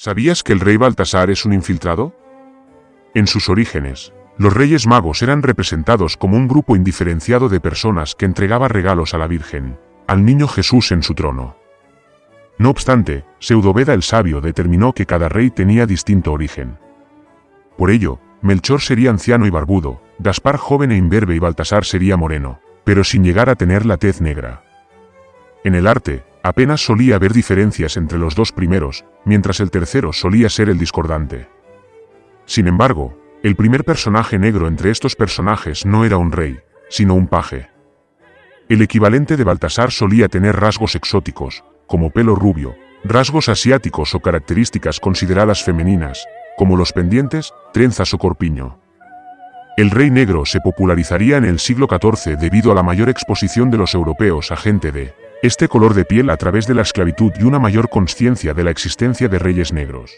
¿Sabías que el rey Baltasar es un infiltrado? En sus orígenes, los reyes magos eran representados como un grupo indiferenciado de personas que entregaba regalos a la Virgen, al niño Jesús en su trono. No obstante, Pseudoveda el sabio determinó que cada rey tenía distinto origen. Por ello, Melchor sería anciano y barbudo, Gaspar joven e imberbe y Baltasar sería moreno, pero sin llegar a tener la tez negra. En el arte, Apenas solía haber diferencias entre los dos primeros, mientras el tercero solía ser el discordante. Sin embargo, el primer personaje negro entre estos personajes no era un rey, sino un paje. El equivalente de Baltasar solía tener rasgos exóticos, como pelo rubio, rasgos asiáticos o características consideradas femeninas, como los pendientes, trenzas o corpiño. El rey negro se popularizaría en el siglo XIV debido a la mayor exposición de los europeos a gente de este color de piel a través de la esclavitud y una mayor conciencia de la existencia de reyes negros.